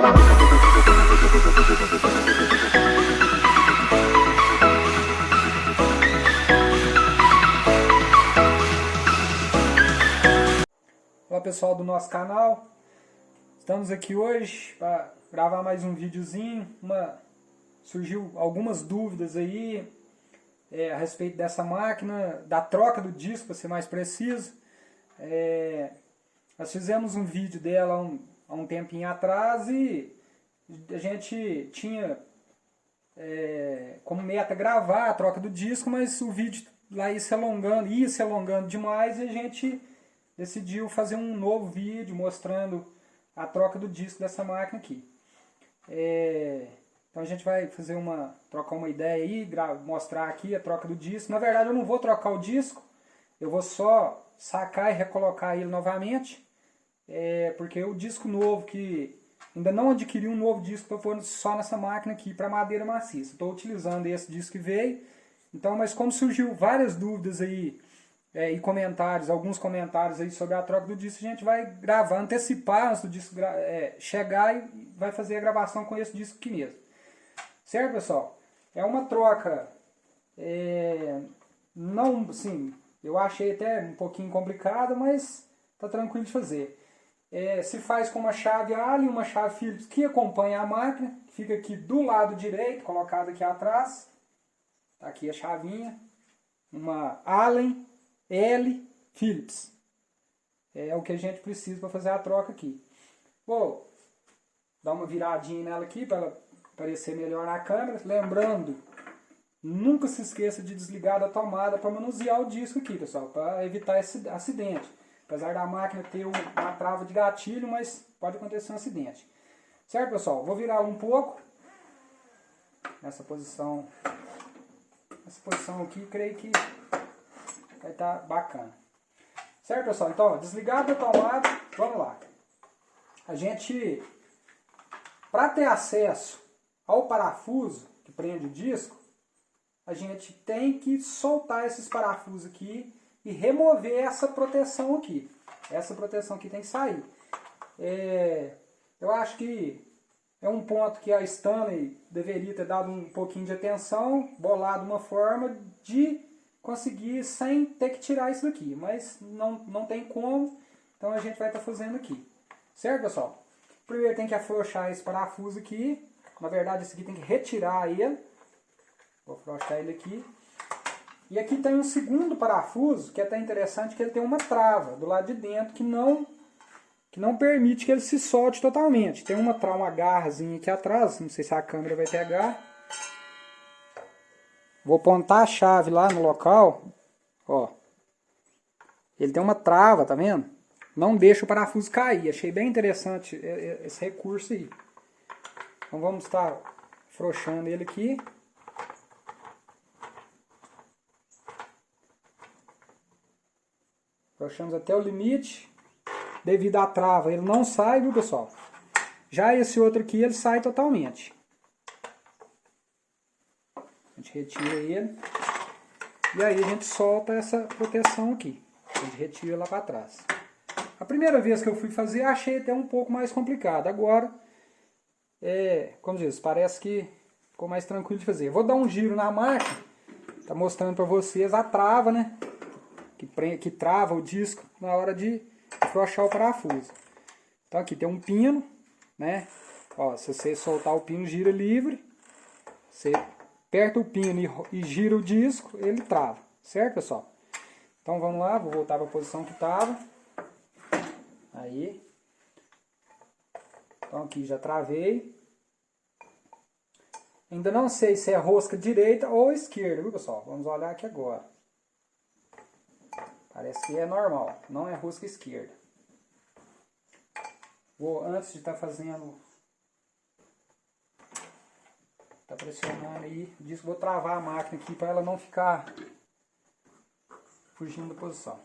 Olá pessoal do nosso canal, estamos aqui hoje para gravar mais um videozinho, uma, surgiu algumas dúvidas aí é, a respeito dessa máquina, da troca do disco para ser mais preciso. É, nós fizemos um vídeo dela um, há um tempinho atrás e a gente tinha é, como meta gravar a troca do disco, mas o vídeo lá ia se alongando, ia se alongando demais e a gente decidiu fazer um novo vídeo mostrando a troca do disco dessa máquina aqui. É, então a gente vai fazer uma, trocar uma ideia aí, mostrar aqui a troca do disco. Na verdade eu não vou trocar o disco, eu vou só sacar e recolocar ele novamente. É, porque o disco novo que ainda não adquiri um novo disco para pôr só nessa máquina aqui para madeira maciça. Estou utilizando esse disco que veio. Então, mas como surgiu várias dúvidas aí é, e comentários, alguns comentários aí sobre a troca do disco, a gente vai gravar, antecipar antes do disco é, chegar e vai fazer a gravação com esse disco aqui mesmo. Certo, pessoal? É uma troca, é, não, assim, eu achei até um pouquinho complicada, mas tá tranquilo de fazer. É, se faz com uma chave Allen, uma chave Phillips que acompanha a máquina, que fica aqui do lado direito, colocada aqui atrás. Tá aqui a chavinha. Uma Allen L Phillips. É o que a gente precisa para fazer a troca aqui. Vou dar uma viradinha nela aqui para ela aparecer melhor na câmera. Lembrando, nunca se esqueça de desligar da tomada para manusear o disco aqui, pessoal, para evitar esse acidente. Apesar da máquina ter uma trava de gatilho, mas pode acontecer um acidente. Certo, pessoal? Vou virar um pouco. Nessa posição. Nessa posição aqui, creio que vai estar tá bacana. Certo, pessoal? Então, desligado a tomada, vamos lá. A gente, para ter acesso ao parafuso que prende o disco, a gente tem que soltar esses parafusos aqui e remover essa proteção aqui. Essa proteção aqui tem que sair. É, eu acho que é um ponto que a Stanley deveria ter dado um pouquinho de atenção, bolado uma forma de conseguir sem ter que tirar isso daqui. Mas não, não tem como, então a gente vai estar tá fazendo aqui. Certo, pessoal? Primeiro tem que afrouxar esse parafuso aqui. Na verdade, esse aqui tem que retirar ele. Vou afrouxar ele aqui. E aqui tem um segundo parafuso, que é até interessante, que ele tem uma trava do lado de dentro que não, que não permite que ele se solte totalmente. Tem uma, uma garrazinha aqui atrás, não sei se a câmera vai pegar. Vou apontar a chave lá no local, ó. Ele tem uma trava, tá vendo? Não deixa o parafuso cair. Achei bem interessante esse recurso aí. Então vamos estar afrouxando ele aqui. Afrouxamos até o limite. Devido à trava, ele não sai, viu, pessoal? Já esse outro aqui, ele sai totalmente. A gente retira ele. E aí a gente solta essa proteção aqui. A gente retira lá para trás. A primeira vez que eu fui fazer, achei até um pouco mais complicado. Agora, é, como diz, parece que ficou mais tranquilo de fazer. vou dar um giro na máquina. Tá mostrando para vocês a trava, né? Que, prende, que trava o disco na hora de afrouxar o parafuso. Então aqui tem um pino, né? Ó, se você soltar o pino, gira livre. Você aperta o pino e, e gira o disco, ele trava. Certo, pessoal? Então vamos lá, vou voltar para a posição que estava. Aí. Então aqui já travei. Ainda não sei se é rosca direita ou esquerda, viu pessoal? Vamos olhar aqui agora. Parece que é normal, não é rosca esquerda. Vou, antes de estar tá fazendo, tá pressionando aí, disso vou travar a máquina aqui para ela não ficar fugindo da posição.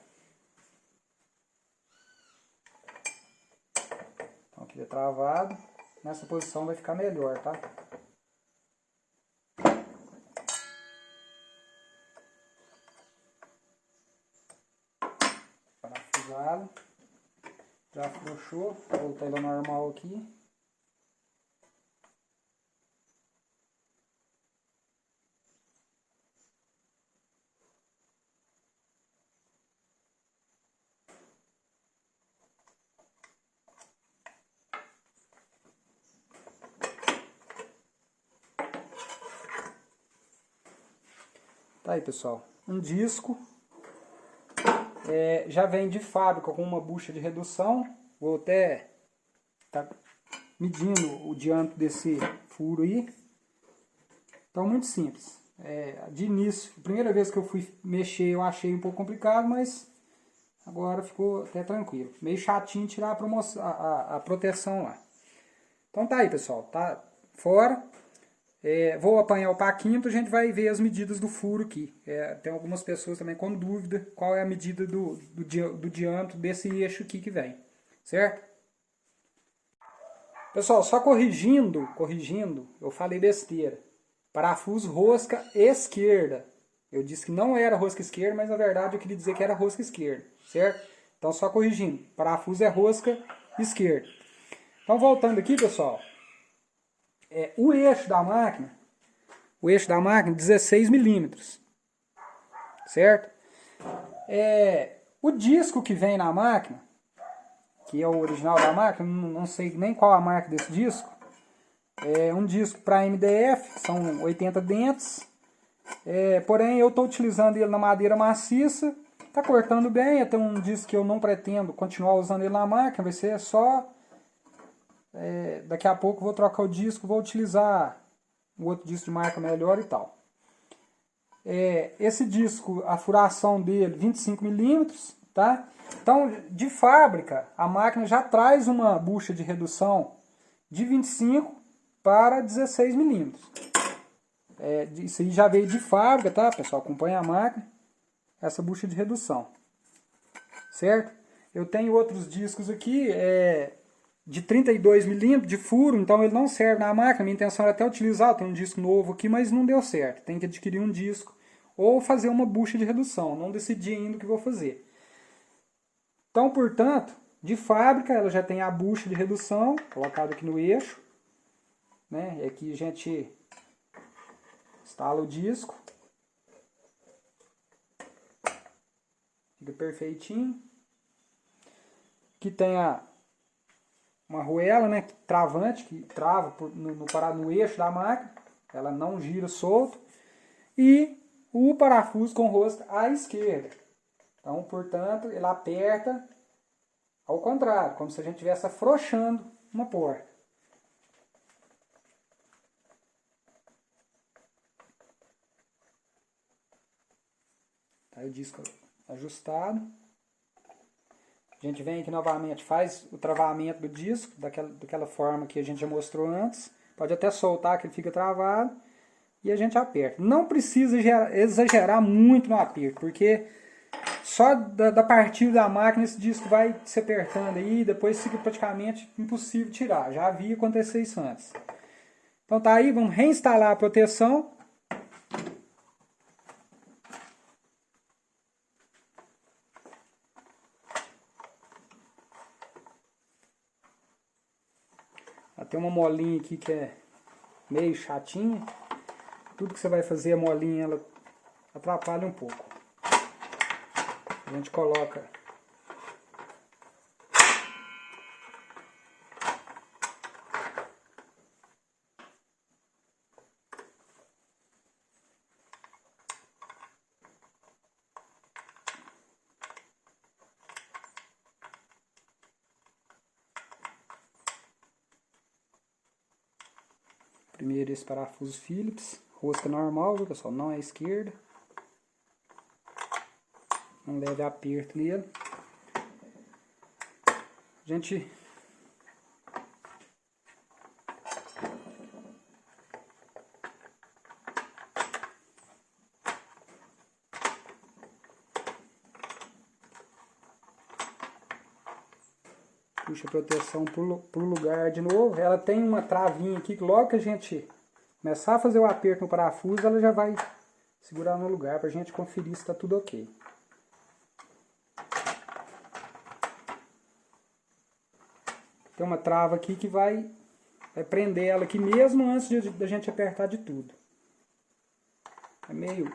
Então aqui é travado, nessa posição vai ficar melhor, tá? pesado. Já afrouxou, tá voltou ela normal aqui. Tá aí, pessoal. Um disco é, já vem de fábrica com uma bucha de redução. Vou até tá medindo o diâmetro desse furo aí. Então, muito simples. É, de início, primeira vez que eu fui mexer eu achei um pouco complicado, mas agora ficou até tranquilo. Meio chatinho tirar a, promoção, a, a proteção lá. Então tá aí, pessoal. Tá fora. É, vou apanhar o paquímetro, a gente vai ver as medidas do furo aqui. É, tem algumas pessoas também com dúvida qual é a medida do, do, do diâmetro desse eixo aqui que vem. Certo? Pessoal, só corrigindo, corrigindo, eu falei besteira. Parafuso rosca esquerda. Eu disse que não era rosca esquerda, mas na verdade eu queria dizer que era rosca esquerda, certo? Então só corrigindo, parafuso é rosca esquerda. Então voltando aqui, pessoal, é, o eixo da máquina, o eixo da máquina 16 milímetros, certo? É, o disco que vem na máquina, que é o original da máquina, não, sei nem qual a marca desse disco, é um disco para MDF, são 80 dentes, é, porém eu estou utilizando ele na madeira maciça, está cortando bem, até um disco que eu não pretendo continuar usando ele na máquina, vai ser só é, daqui a pouco vou trocar o disco, vou utilizar um outro disco de marca melhor e tal. É, esse disco, a furação dele 25mm, tá? Então, de fábrica, a máquina já traz uma bucha de redução de 25 para 16mm. É, isso aí já veio de fábrica, tá, pessoal? Acompanha a máquina, essa bucha de redução. Certo? Eu tenho outros discos aqui, é, de 32 milímetros de furo, então ele não serve na máquina. Minha intenção era até utilizar, tem um disco novo aqui, mas não deu certo. Tem que adquirir um disco ou fazer uma bucha de redução. Não decidi ainda o que vou fazer. Então, portanto, de fábrica ela já tem a bucha de redução colocada aqui no eixo. Né? E aqui a gente instala o disco. Fica perfeitinho. Aqui tem a uma arruela né, travante, que trava no, no, no eixo da máquina, ela não gira solto, e o parafuso com rosto à esquerda. Então, portanto, ele aperta ao contrário, como se a gente estivesse afrouxando uma porta. Tá o disco ajustado. Gente vem aqui novamente, faz o travamento do disco, daquela, daquela forma que a gente já mostrou antes. Pode até soltar que ele fica travado. E a gente aperta. Não precisa exagerar muito no aperto, porque só da, da partida da máquina esse disco vai se apertando aí, depois fica praticamente impossível tirar. Já havia acontecido isso antes. Então tá aí, vamos reinstalar a proteção. Tem uma molinha aqui que é meio chatinha. Tudo que você vai fazer a molinha ela atrapalha um pouco. A gente coloca Primeiro esse parafuso Phillips, rosca normal, viu pessoal? Não é esquerda. Não leve aperto nele. A gente a proteção para o lugar de novo. Ela tem uma travinha aqui que logo que a gente começar a fazer o aperto no parafuso, ela já vai segurar no lugar para a gente conferir se está tudo ok. Tem uma trava aqui que vai, vai prender ela aqui mesmo antes da gente apertar de tudo. É meio...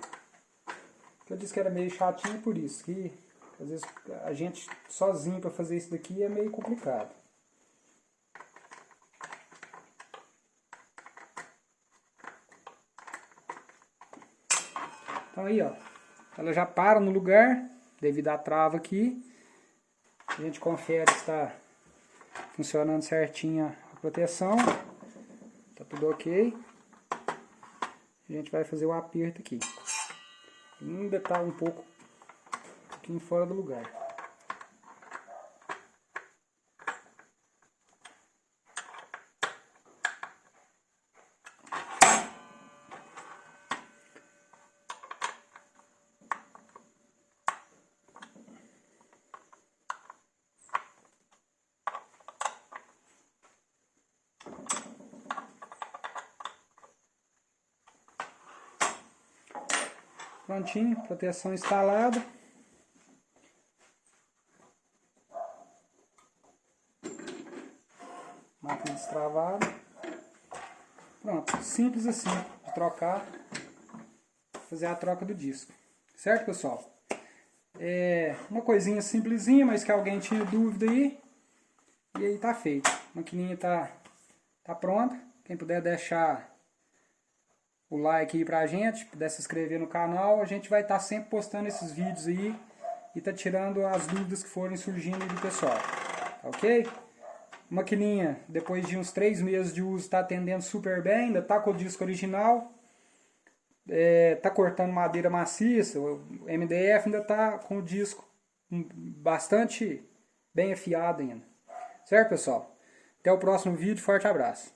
Eu disse que era meio chatinho por isso, que às vezes a gente sozinho para fazer isso daqui é meio complicado. Então aí, ó, ela já para no lugar, devido à trava aqui. A gente confere se está funcionando certinho a proteção. Tá tudo ok. A gente vai fazer o aperto aqui. Ainda está um pouco pouquinho fora do lugar. Prontinho, proteção instalada. Destravada. Pronto, simples assim de trocar, fazer a troca do disco. Certo, pessoal? É uma coisinha simplesinha, mas que alguém tinha dúvida aí. E aí tá feito. A maquininha tá, tá pronta. Quem puder deixar o like aí pra gente, puder se inscrever no canal, a gente vai estar tá sempre postando esses vídeos aí e tá tirando as dúvidas que forem surgindo aí do pessoal, tá ok? Maquininha, depois de uns 3 meses de uso, está atendendo super bem, ainda tá com o disco original, é, tá cortando madeira maciça, o MDF ainda tá com o disco bastante bem afiado ainda. Certo, pessoal? Até o próximo vídeo, forte abraço.